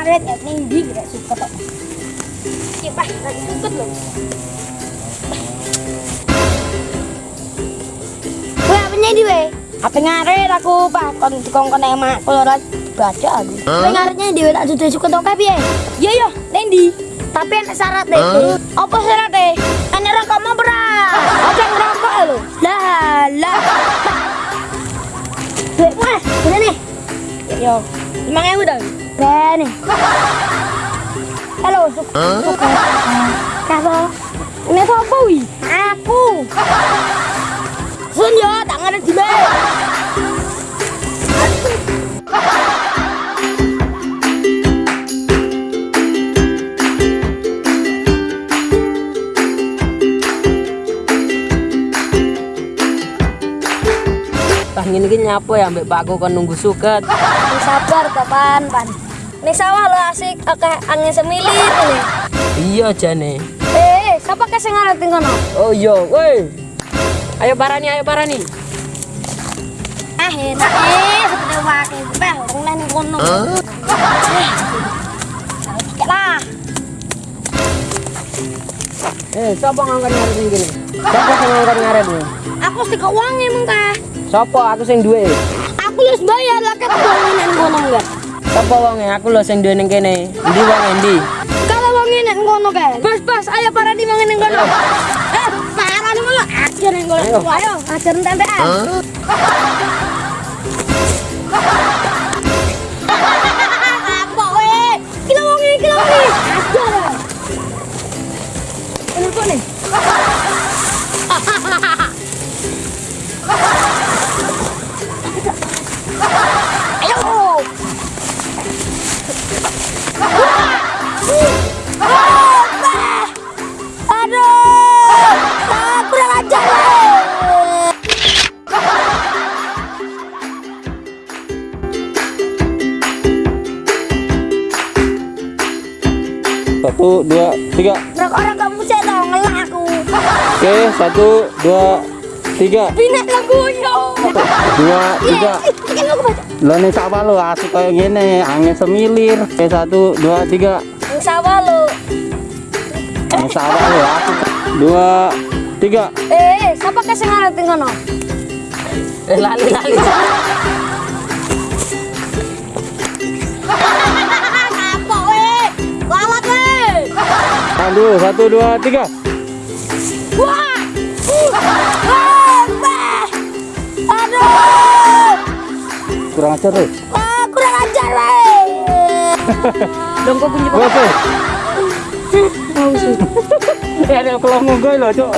ini kon ngaret ya ning ndi gak suka tok. Iki Pak, lagi suket lho. Weh, apa nyedi weh? Apa ngaret aku, Pak? Kon dikongkon emak ora baca aku. Weh ngaretnya di tak dudu suket tok piye? Iya iya, ning ndi? Tapi enak syarat deh. Apa syarat deh? Enak rokok mau berat. Ojo ngerokok lho. Lah, lah. Weh, Mas, bener nih. Yo, lima ewu dong. Bene. Halo, suk. Suk. Kapo? Ini apa wi? Aku. Sun tak ngerti di mana. Tah ngene iki nyapo ya mbek Pakku kon nunggu suket. Sabar, kapan, pan. Ini sawah lo asik, oke angin semilir ini. Iya jane. Eh, siapa kasih ngerti kono? Oh iya, woi. Ayo parani, ayo parani. Ah, enak eh, seperti wakil bel, orang lain kono. Eh, lah. Eh, sapa ngangkat ngaret sing kene? Sapa sing ngangkat ngaret iki? Aku sih kok uang emang? Sapa aku sing duwe? Aku harus bayar lah kan uangin kono enggak? Sapa wonge? Aku lho sing duwe ning kene. Endi wong endi? Kalau uangin kono kah? Bas bas, ayo para di uangin kono. Eh, para di malah ajar yang kono. Ayo. Ayo, ajar tempean. Satu, dua, tiga. Brak orang kamu saya tahu ngelah aku. Oke, satu, dua, tiga. Pindah lagu yo. Dua, tiga. Lo nih sawah lo asik kayak gini, angin semilir. Oke, satu, dua, tiga. Sawah lo. Angin sawah lo asik. Dua, tiga. Eh, siapa kasih ngarepin kono? Eh lali lali. Aduh, satu, dua, tiga. Wah. Aduh. Kurang ajar lo. Wah, kurang ajar. Dong kok bunyi Oke. Eh, ada kalau mau gue lo, cok.